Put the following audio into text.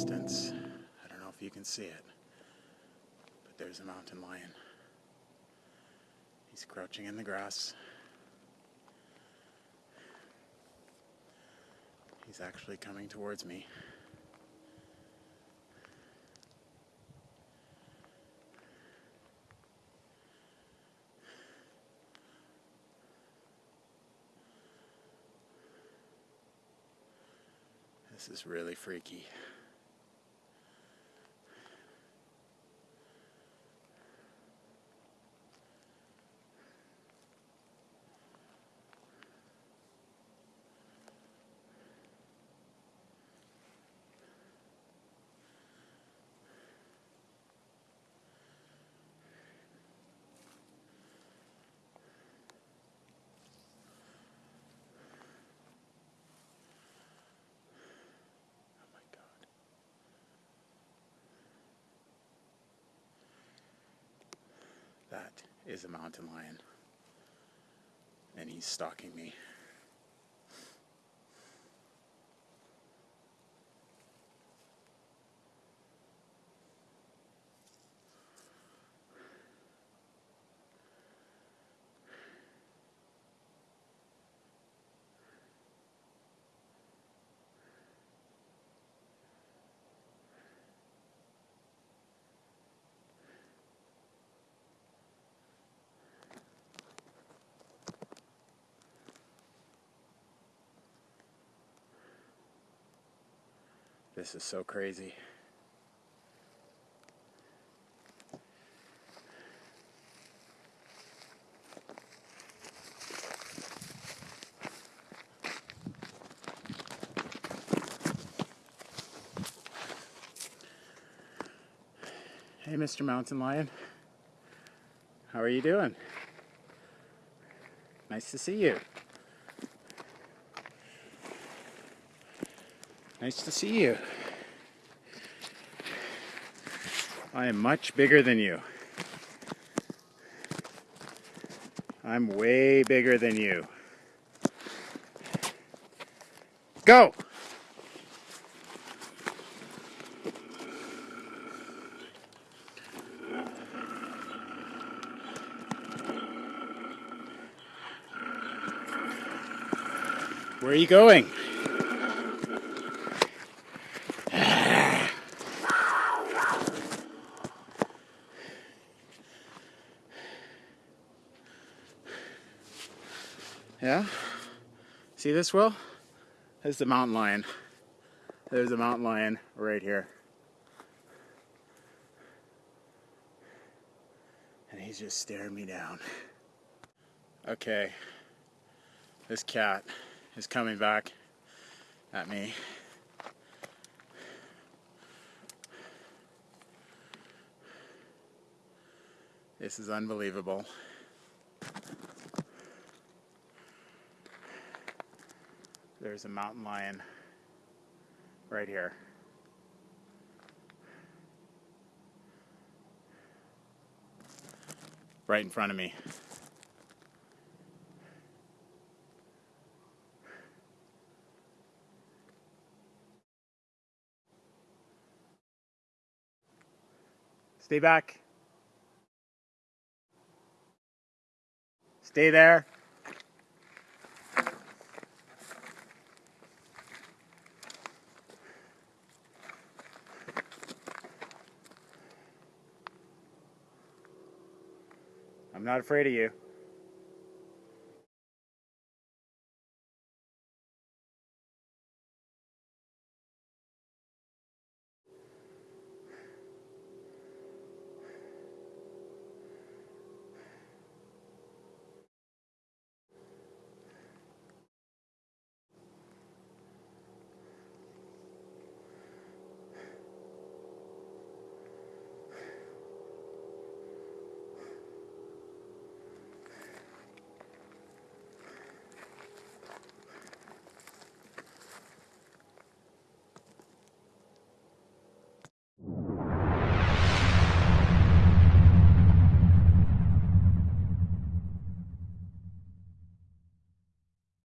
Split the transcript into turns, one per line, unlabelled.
distance. I don't know if you can see it, but there's a mountain lion. He's crouching in the grass. He's actually coming towards me. This is really freaky. Is a mountain lion. And he's stalking me. This is so crazy. Hey, Mr. Mountain Lion. How are you doing? Nice to see you. Nice to see you. I am much bigger than you. I'm way bigger than you. Go! Where are you going? Yeah? See this, Will? There's the mountain lion. There's a mountain lion right here. And he's just staring me down. Okay. This cat is coming back at me. This is unbelievable. There's a mountain lion right here. Right in front of me. Stay back. Stay there. I'm not afraid of you.